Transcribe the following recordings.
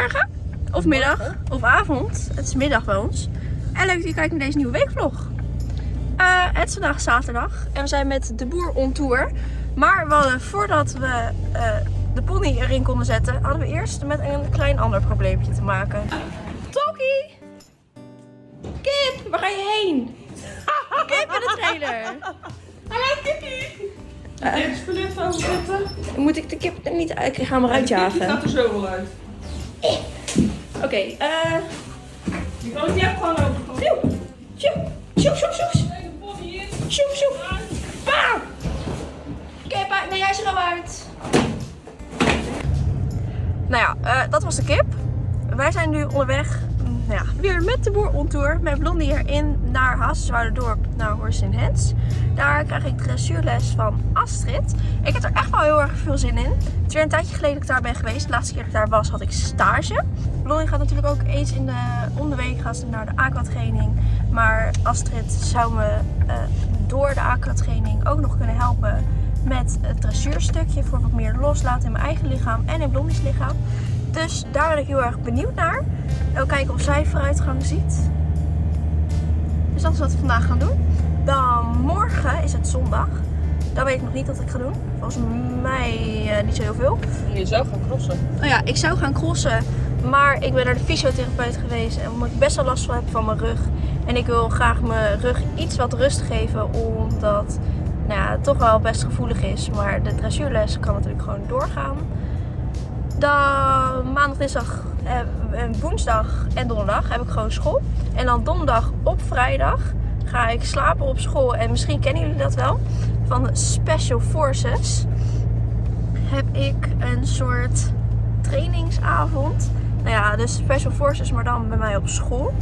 Goedemorgen. Of middag. Of avond. Het is middag bij ons. En leuk dat je kijkt naar deze nieuwe weekvlog. Eh, het is vandaag zaterdag. En we zijn met de boer on tour. Maar we hadden, voordat we eh, de pony erin konden zetten, hadden we eerst met een klein ander probleempje te maken. Toki! Kip, waar ga je heen? Kip in de trailer. Hallo Kippie! Heb je spullet van zetten? Moet ik de kip er niet uit? Ik ga hem eruit Die jagen. gaat er zo wel uit. Oké, eh. Die kan ik niet gewoon open. Sjoe, sjoe, sjoe, sjoe, sjoe. De pony in. Sjoe, sjoe. Bam! Kip. Nee, hij is er al uit. Nou ja, eh, dat was de kip. Wij zijn nu onderweg nou ja, weer met de boer on tour. Met Blondie erin naar Hazenwouderdorp, naar Horse in Hands. Daar krijg ik dressuurles van Astrid. Ik heb er echt wel heel erg veel zin in. Het is weer een tijdje geleden dat ik daar ben geweest. De laatste keer dat ik daar was had ik stage. Blondie gaat natuurlijk ook eens in de, om de week gaan naar de aqua training. Maar Astrid zou me eh, door de aqua training ook nog kunnen helpen met het dressuurstukje voor wat meer loslaten in mijn eigen lichaam en in Blondie's lichaam. Dus daar ben ik heel erg benieuwd naar. Ook kijken of zij vooruitgang ziet. Dus dat is wat we vandaag gaan doen. Dan morgen is het zondag. Dan weet ik nog niet wat ik ga doen. Volgens mij eh, niet zo heel veel. Je zou gaan crossen. Oh ja, ik zou gaan crossen. Maar ik ben naar de fysiotherapeut geweest. En omdat ik best wel last van heb van mijn rug. En ik wil graag mijn rug iets wat rust geven. Omdat nou ja, het toch wel best gevoelig is. Maar de dressuurles kan natuurlijk gewoon doorgaan. Dan maandag, dinsdag, eh, en woensdag en donderdag heb ik gewoon school. En dan donderdag op vrijdag ga ik slapen op school. En misschien kennen jullie dat wel. Van Special Forces heb ik een soort trainingsavond. Nou ja, dus Special Forces, maar dan bij mij op school.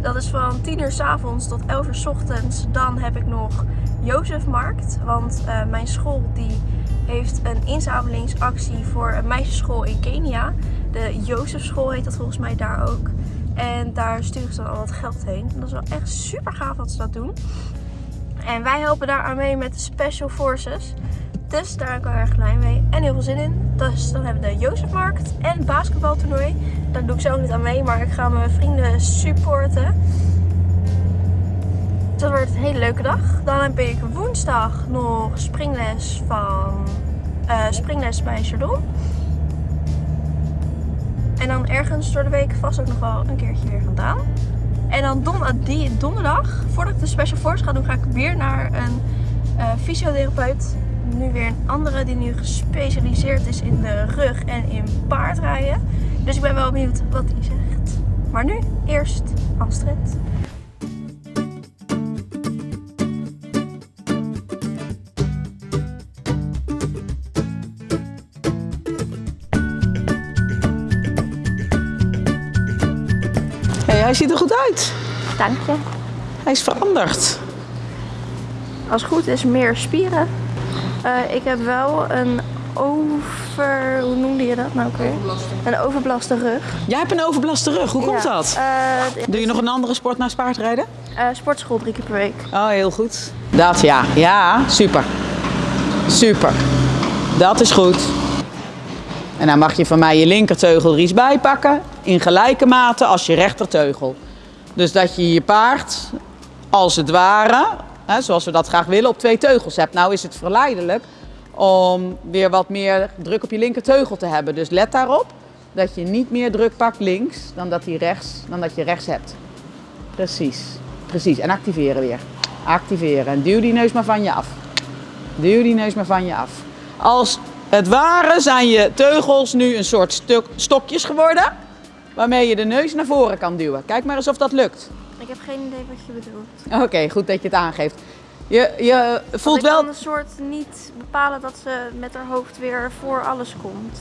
Dat is van 10 uur s avonds tot 11 uur s ochtends. Dan heb ik nog Jozefmarkt. Want eh, mijn school die heeft een inzamelingsactie voor een meisjesschool in Kenia. De Jozefschool heet dat volgens mij daar ook. En daar sturen ze dan al wat geld heen. Dat is wel echt super gaaf dat ze dat doen. En wij helpen daar aan mee met de Special Forces. Dus daar ben ik wel erg blij mee. En heel veel zin in. Dus dan hebben we de Jozefmarkt en het basketbaltoernooi. Daar doe ik zelf niet aan mee, maar ik ga mijn vrienden supporten. Dus dat wordt een hele leuke dag. Dan heb ik woensdag nog springles van eh, springles bij Chardon. En dan ergens door de week vast ook nog wel een keertje weer vandaan. En dan don die donderdag, voordat ik de Special Force ga doen, ga ik weer naar een eh, fysiotherapeut. Nu weer een andere die nu gespecialiseerd is in de rug en in paardrijden. Dus ik ben wel benieuwd wat hij zegt. Maar nu eerst Astrid. Hij ziet er goed uit. Dank je. Hij is veranderd. Als het goed is meer spieren. Eh, ik heb wel een over... Hoe noemde je dat nou ook weer? Een overbelaste rug. Jij hebt een overbelaste rug. Hoe komt Ja. dat? Eh, Doe je nog een andere sport naast paardrijden? eh, sportschool drie keer per week. Oh, heel goed. Dat ja. Ja, super. Super. Dat is goed. En dan mag je van mij je linkerteugel er iets bij pakken. In gelijke mate als je rechterteugel. Dus dat je je paard, als het ware, hè, zoals we dat graag willen, op twee teugels hebt. Nou is het verleidelijk om weer wat meer druk op je linkerteugel te hebben. Dus let daarop dat je niet meer druk pakt links dan dat, rechts, dan dat je rechts hebt. Precies, precies. En activeren weer. Activeren. En duw die neus maar van je af. Duw die neus maar van je af. Als het ware zijn je teugels nu een soort stuk, stokjes geworden. Waarmee je de neus naar voren kan duwen. Kijk maar eens of dat lukt. Ik heb geen idee wat je bedoelt. Oké, goed dat je het aangeeft. Je, je voelt Want ik wel. kan een soort niet bepalen dat ze met haar hoofd weer voor alles komt.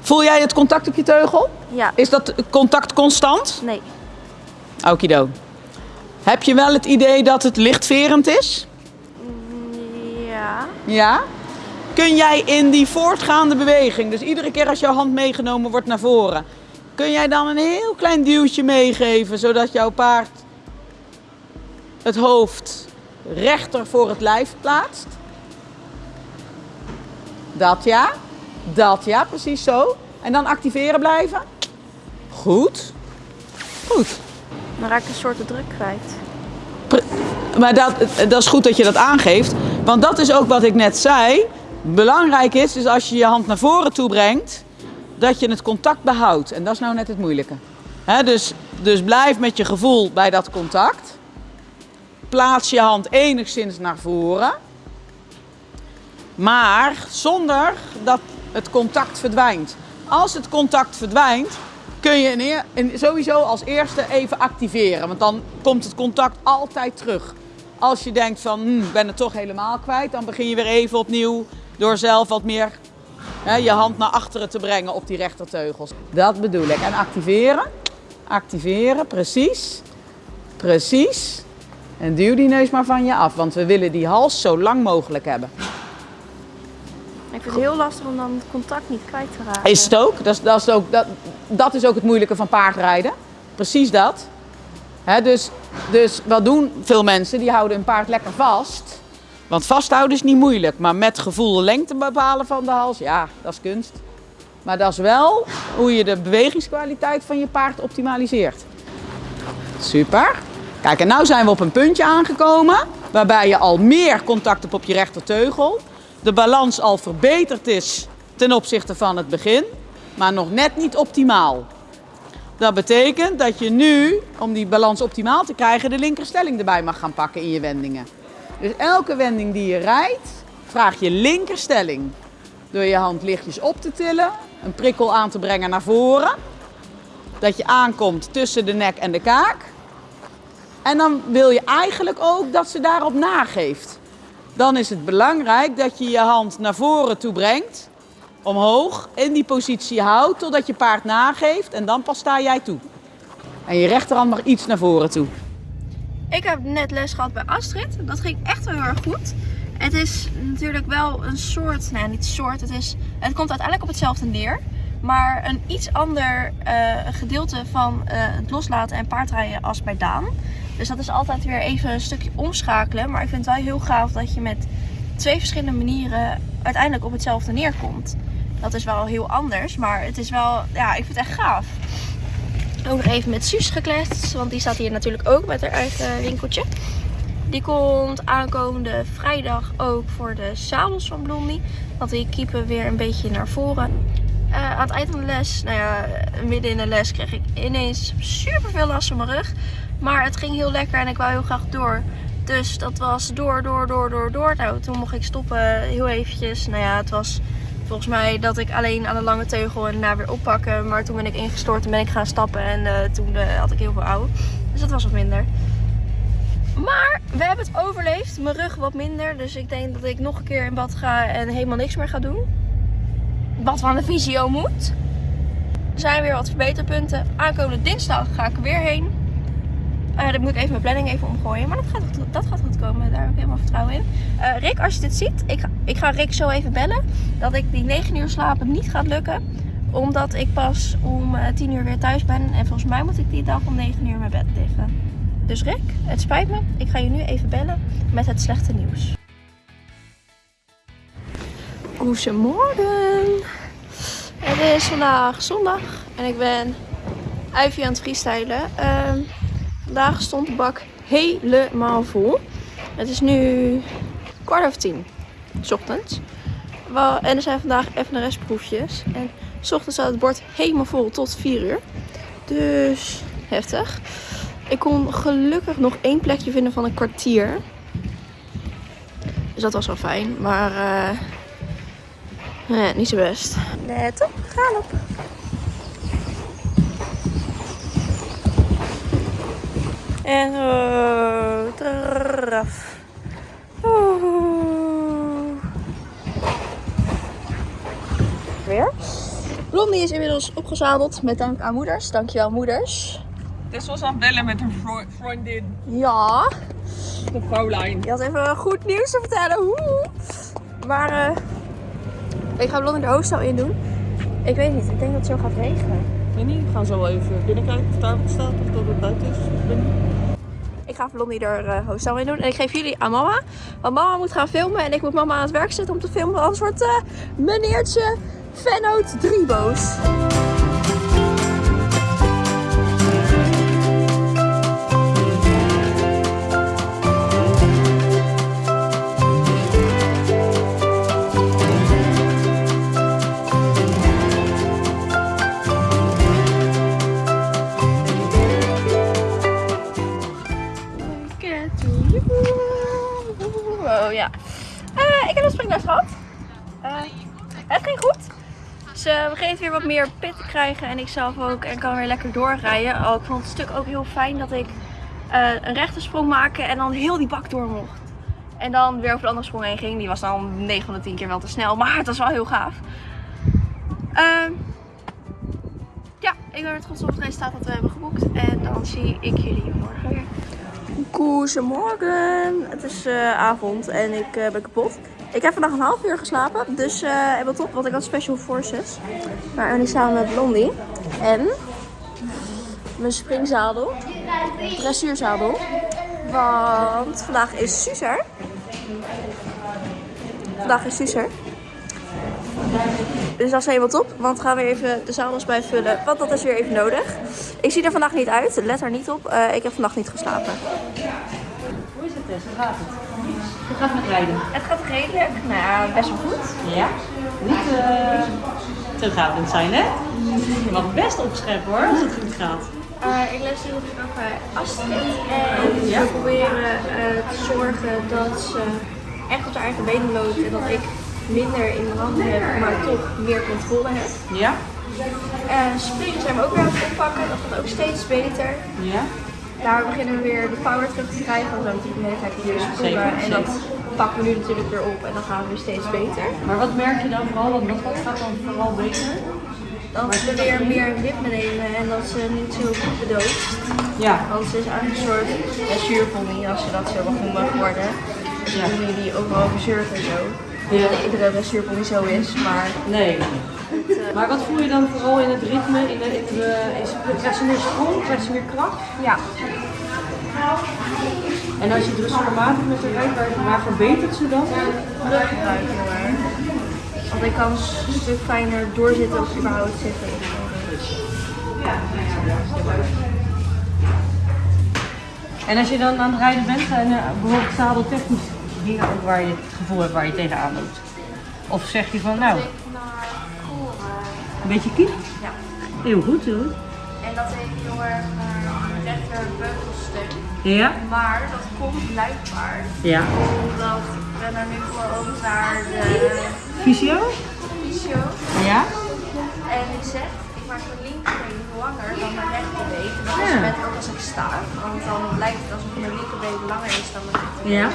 Voel jij het contact op je teugel? Ja. Is dat contact constant? Nee. Okido. Heb je wel het idee dat het lichtverend is? Ja. Ja. Kun jij in die voortgaande beweging, dus iedere keer als jouw hand meegenomen wordt naar voren, kun jij dan een heel klein duwtje meegeven, zodat jouw paard het hoofd rechter voor het lijf plaatst? Dat ja. Dat ja, precies zo. En dan activeren blijven. Goed. Goed. Dan raak ik een soort druk kwijt. Pre- Maar dat, dat is goed dat je dat aangeeft. Want dat is ook wat ik net zei. Belangrijk is, dus als je je hand naar voren toe brengt, dat je het contact behoudt. En dat is nou net het moeilijke. Dus, dus blijf met je gevoel bij dat contact. Plaats je hand enigszins naar voren. Maar zonder dat het contact verdwijnt. Als het contact verdwijnt, kun je sowieso als eerste even activeren. Want dan komt het contact altijd terug. Als je denkt van, hm, ik ben het toch helemaal kwijt, dan begin je weer even opnieuw door zelf wat meer hè, je hand naar achteren te brengen op die rechterteugels. Dat bedoel ik. En activeren. Activeren, precies. Precies. En duw die neus maar van je af, want we willen die hals zo lang mogelijk hebben. Ik vind het heel lastig om dan het contact niet kwijt te raken. Is het ook? Dat is, dat, is ook dat, dat is ook het moeilijke van paardrijden. Precies dat. Dus, dus wat doen veel mensen? Die houden een paard lekker vast. Want vasthouden is niet moeilijk. Maar met gevoel lengte bepalen van de hals, ja, dat is kunst. Maar dat is wel hoe je de bewegingskwaliteit van je paard optimaliseert. Super. Kijk, en nu zijn we op een puntje aangekomen. Waarbij je al meer contact hebt op je rechterteugel. De balans al verbeterd is ten opzichte van het begin. Maar nog net niet optimaal. Dat betekent dat je nu, om die balans optimaal te krijgen, de linkerstelling erbij mag gaan pakken in je wendingen. Dus elke wending die je rijdt, vraag je linkerstelling. Door je hand lichtjes op te tillen, een prikkel aan te brengen naar voren. Dat je aankomt tussen de nek en de kaak. En dan wil je eigenlijk ook dat ze daarop nageeft. Dan is het belangrijk dat je je hand naar voren toe brengt, omhoog, in die positie houdt totdat je paard nageeft en dan pas sta jij toe. En je rechterhand mag iets naar voren toe. Ik heb net les gehad bij Astrid. Dat ging echt wel heel erg goed. Het is natuurlijk wel een soort, nou niet soort, het, is, het komt uiteindelijk op hetzelfde neer. Maar een iets ander eh, gedeelte van eh, het loslaten en paardrijden als bij Daan. Dus dat is altijd weer even een stukje omschakelen. Maar ik vind het wel heel gaaf dat je met twee verschillende manieren uiteindelijk op hetzelfde neerkomt. Dat is wel heel anders, maar het is wel, ja, ik vind het echt gaaf. Ook nog even met Suus gekletst, want die staat hier natuurlijk ook met haar eigen winkeltje. Die komt aankomende vrijdag ook voor de zadels van Blondie. Want die kiepen weer een beetje naar voren. Eh, aan het eind van de les, nou ja, midden in de les kreeg ik ineens super veel last van mijn rug. Maar het ging heel lekker en ik wou heel graag door. Dus dat was door, door, door, door, door. Nou, toen mocht ik stoppen heel eventjes. Nou ja, het was volgens mij dat ik alleen aan de lange teugel en daarna weer oppakken. Maar toen ben ik ingestort en ben ik gaan stappen en eh, toen eh, had ik heel veel ouw. Dus dat was wat minder. Maar we hebben het overleefd. Mijn rug wat minder. Dus ik denk dat ik nog een keer in bad ga en helemaal niks meer ga doen. Wat van de visio moet. Er zijn weer wat verbeterpunten. Aankomende dinsdag ga ik er weer heen. Eh dan moet ik even mijn planning even omgooien. Maar dat gaat, dat gaat goed komen. Daar heb ik helemaal vertrouwen in. Eh, Rick, als je dit ziet. Ik ik ga Rick zo even bellen. Dat ik die 9 uur slapen niet gaat lukken. Omdat ik pas om eh, 10 uur weer thuis ben. En volgens mij moet ik die dag om 9 uur mijn bed liggen. Dus Rick, het spijt me. Ik ga je nu even bellen met het slechte nieuws. Goedemorgen. Het is vandaag zondag en ik ben Ivy aan het freestylen. Ehm, vandaag stond de bak helemaal vol. Het is nu kwart over tien, s ochtends. En er zijn vandaag FNRS-proefjes. En s ochtends staat het bord helemaal vol tot 4 uur. Dus heftig. Ik kon gelukkig nog één plekje vinden van een kwartier. Dus dat was wel fijn. Maar eh, niet zo best. Let op, gaan op. En. Oeh. Weer. Blondie is inmiddels opgezadeld met dank aan moeders. Dankjewel moeders. Tess was aan bellen met een vriendin, Ja, de vrouwlijn. je had even goed nieuws te vertellen. Woe. Maar ik ga Blondie de hoofdstel in doen. Ik weet niet, ik denk dat het zo gaat regenen. Ik we gaan zo even binnenkijken of daar wat staat of dat het buiten is. Ik ga Blondie er hoofdstel in doen. En ik geef jullie aan mama. Want mama moet gaan filmen en ik moet mama aan het werk zetten om te filmen. Anders wordt eh meneertje Vennoot 3 boos. Wat meer pit krijgen en ik zelf ook. En kan weer lekker doorrijden. Oh, ik vond het stuk ook heel fijn dat ik eh, een rechte sprong maakte en dan heel die bak door mocht. En dan weer over de andere sprong heen ging. Die was dan 9 van de 10 keer wel te snel, maar het was wel heel gaaf. Ehm, ja, ik ben er trots op het resultaat dat we hebben geboekt. En dan zie ik jullie morgen weer. Goedemorgen. Het is eh, avond en ik eh, ben kapot. Ik heb vandaag een half uur geslapen, dus helemaal top, want ik had special forces. Maar en ik samen met Blondie. En mijn springzadel, dressuurzadel. Want vandaag is Suzer. Vandaag is Suzer. Dus dat is helemaal top, want we gaan weer even de zadels bijvullen, want dat is weer even nodig. Ik zie er vandaag niet uit, let er niet op. Eh, ik heb vannacht niet geslapen. Hoe is het Tess? Hoe gaat het? Hoe gaat het met rijden? Het gaat redelijk, nou ja, best wel goed. Ja? Niet uh, terughoudend zijn, hè? Je mag best opscheppen hoor, als het goed gaat. Eh, ik les natuurlijk ook bij Astrid en Ja? we proberen eh, te zorgen dat ze echt op haar eigen benen loopt en dat ik minder in de handen heb, maar toch meer controle heb. Ja? En springen zijn we ook weer aan het oppakken, dat gaat ook steeds beter. Ja? Daar beginnen we weer de power terug te krijgen, want we de hele tijd sprongen Zeker, en dat pakken we nu natuurlijk weer op en dan gaan we weer steeds beter. Maar wat merk je dan vooral? Want wat gaat dan vooral beter? Dat we weer meer ritme nemen en dat ze niet zo goed bedoogt. Ja. Want ze is eigenlijk een soort dressuurpony, als je dat zo mag noemen, geworden. Dus Ja. die die overal verzurft en zo. Ja. Dat iedere dressuurpony zo is, maar Nee. Maar wat voel je dan vooral in het ritme? In de, in de, is, krijgt ze meer sprong? Krijgt ze meer kracht? ja. En als je dressuurmatig met haar rijdt, waar, waar verbetert ze dan? Ruggebruik heel erg. Want ik kan een stuk fijner doorzitten of überhaupt zitten. En als je dan aan het rijden bent, zijn er bijvoorbeeld zadeltechnisch dingen ook waar je het gevoel hebt waar je tegenaan loopt? Of zeg je van nou, een beetje kiek? Ja. Heel goed, goed. En dat ik heel erg naar mijn rechterbeugelstuk. Ja? Maar dat komt blijkbaar Ja. omdat ik ben er nu voor over naar de Fysio? fysio. Ja? En die zegt, ik maak mijn linkerbeen langer dan mijn rechterbeen. En dat is Ja. met ook als ik sta. Want dan lijkt het alsof mijn linkerbeen langer is dan mijn rechterbeen. Ja?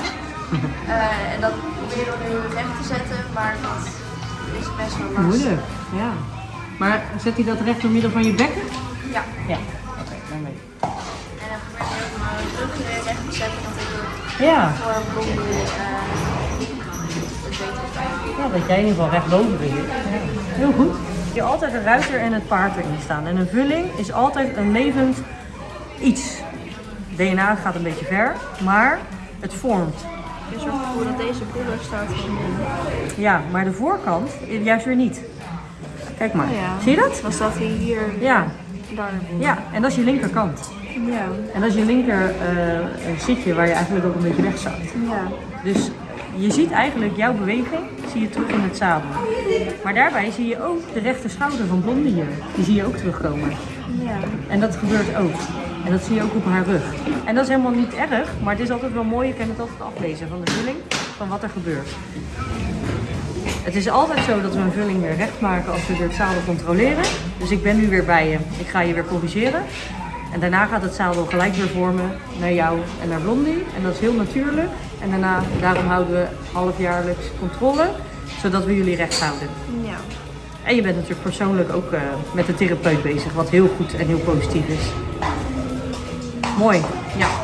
Eh, en dat probeer ik nu recht te zetten, maar dat is best wel lastig. Moeilijk. Ja. Maar zet hij dat recht door middel van je bekken? Ja. Ja. Oké, dan weet ik. Recht dat ik Ja. voor eh ja, dat jij in ieder geval recht boven zit. Heel goed. Je hebt altijd een ruiter en het paard erin staan. En een vulling is altijd een levend iets. DNA gaat een beetje ver, maar het vormt. Zo'n gevoel dat deze broeder staat van Ja, maar de voorkant juist weer niet. Kijk maar. Oh ja. Zie je dat? Dan staat hij hier, Ja. daar. ja, en dat is je linkerkant. Ja. En dat is je linker eh, zitje waar je eigenlijk ook een beetje weg zat. Ja. Dus je ziet eigenlijk jouw beweging zie je terug in het zadel. Maar daarbij zie je ook de rechter schouder van Blondie hier. Die zie je ook terugkomen. Ja. En dat gebeurt ook. En dat zie je ook op haar rug. En dat is helemaal niet erg, maar het is altijd wel mooi. Je kan het altijd aflezen van de vulling, van wat er gebeurt. Het is altijd zo dat we een vulling weer recht maken als we weer het zadel controleren. Dus ik ben nu weer bij je. Ik ga je weer corrigeren. En daarna gaat het zadel gelijk weer vormen naar jou en naar Blondie. En dat is heel natuurlijk. En daarna, daarom houden we halfjaarlijks controle, zodat we jullie recht houden. Ja. En je bent natuurlijk persoonlijk ook eh, met de therapeut bezig, wat heel goed en heel positief is. Mooi. Ja.